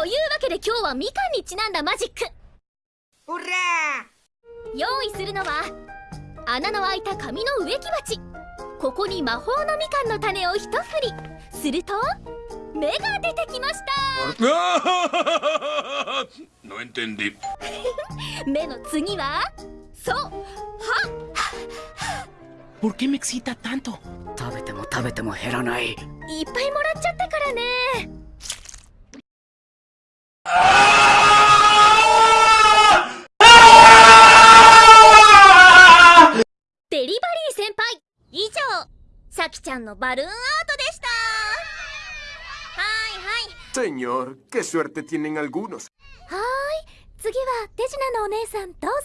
というわけで今日はみかんにちなんだマジック。¡Hurra! 用意するのは穴の開いた紙の植木鉢。ここに魔法のみかんの種を一振り。すると芽が出てきました。No entendí. 芽の次はそうは ¿Por qué me excita tanto? 食べても食べても減ら。ないいっぱいもら。っちゃったから。ねリバリー先輩以上さきちゃんのバルーンアートでしたはいはい Señor, qué suerte tienen algunos. はーい次は手品のお姉さんどうぞ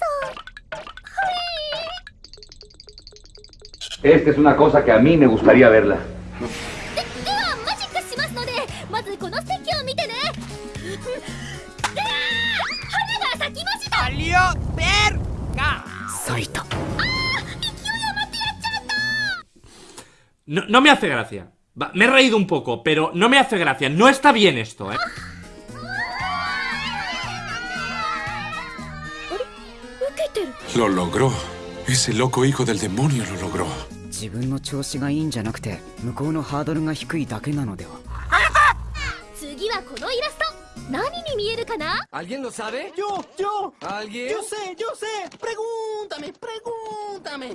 Esta es una cosa que a mí me gustaría verla. ではマジックしますのでまずこのステッキを見てね花が咲きました ¡Salió verga! 咲いた勢い余 No, no me hace gracia. Va, me he reído un poco, pero no me hace gracia. No está bien esto, ¿eh? 受けてる Lo logró. Ese loco hijo del demonio lo logró. 自分の調子がいいんじゃなくて向こうのハードルが低いだけなのでは次はこのイラスト何に見えるかな ¿Alguien lo sabe? Yo, yo, ¿Alguien? yo sé, yo sé. Pregúntame, pregúntame. ピ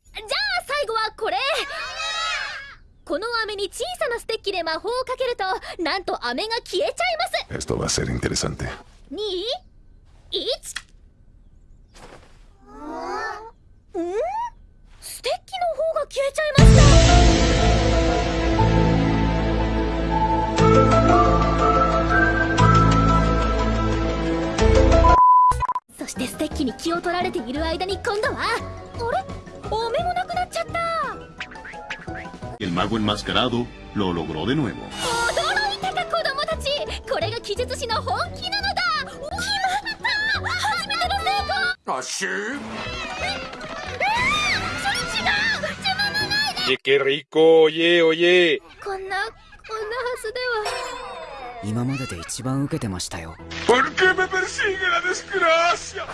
はこれ。この飴に小さなステッキで魔法をかけるとなんと飴が消えちゃいます。Esto va a ser interesante. 2 1ん？ステッキの方が消えちゃいました。そしてステッキに気を取られている間に今度はあれ？飴もなくなっちゃった El mago enmascarado lo logró de nuevo. 驚いたか子供たちこれが記述師の本気なのだ決まった初めての成功 ¿Así? それ違う邪魔のないで ¡Oye, qué rico! ¡Oye, oye! こんなこんなはずでは今までで一番受けてましたよ ¿Por qué me persigue la desgracia?